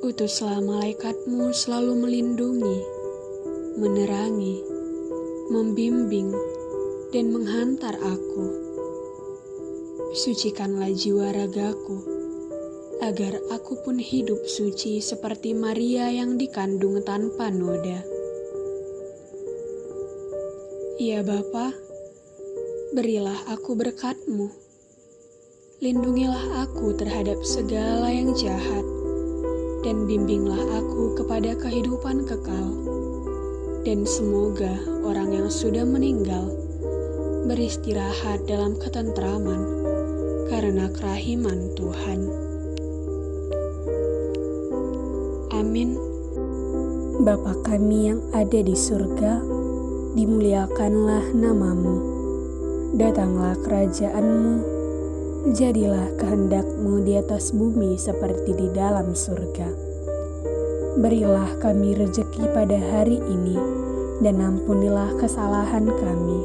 utuslah malaikatmu selalu melindungi, menerangi, membimbing, dan menghantar aku. Sucikanlah jiwa ragaku, agar aku pun hidup suci seperti Maria yang dikandung tanpa noda. Ya Bapa, berilah aku berkatmu. Lindungilah aku terhadap segala yang jahat, dan bimbinglah aku kepada kehidupan kekal. Dan semoga orang yang sudah meninggal beristirahat dalam ketentraman karena kerahiman Tuhan. Amin. Bapa kami yang ada di surga, dimuliakanlah namamu. Datanglah kerajaanmu, jadilah kehendakmu di atas bumi seperti di dalam surga. Berilah kami rejeki pada hari ini, dan ampunilah kesalahan kami,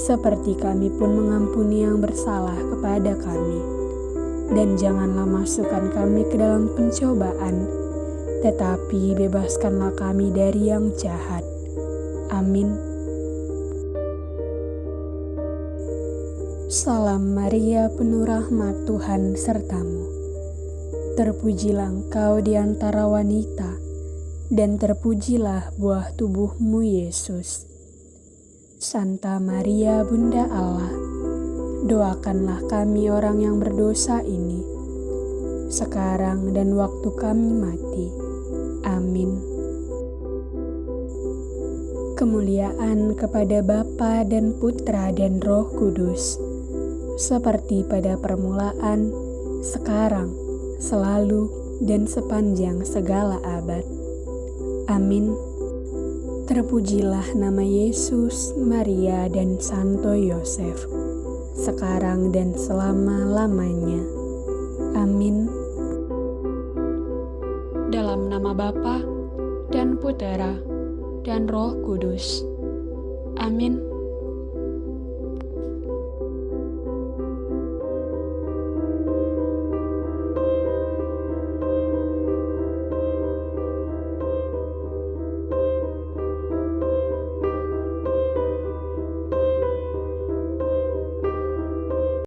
seperti kami pun mengampuni yang bersalah kepada kami. Dan janganlah masukkan kami ke dalam pencobaan, tetapi bebaskanlah kami dari yang jahat. Amin. Salam Maria, penuh rahmat Tuhan sertamu. Terpujilah engkau di antara wanita, dan terpujilah buah tubuhmu Yesus. Santa Maria, Bunda Allah, doakanlah kami orang yang berdosa ini, sekarang dan waktu kami mati. Amin. Kemuliaan kepada Bapa dan Putra dan Roh Kudus, seperti pada permulaan, sekarang, selalu, dan sepanjang segala abad. Amin. Terpujilah nama Yesus, Maria, dan Santo Yosef, sekarang dan selama-lamanya. Amin. Dalam nama Bapa dan Putera dan Roh Kudus. Amin.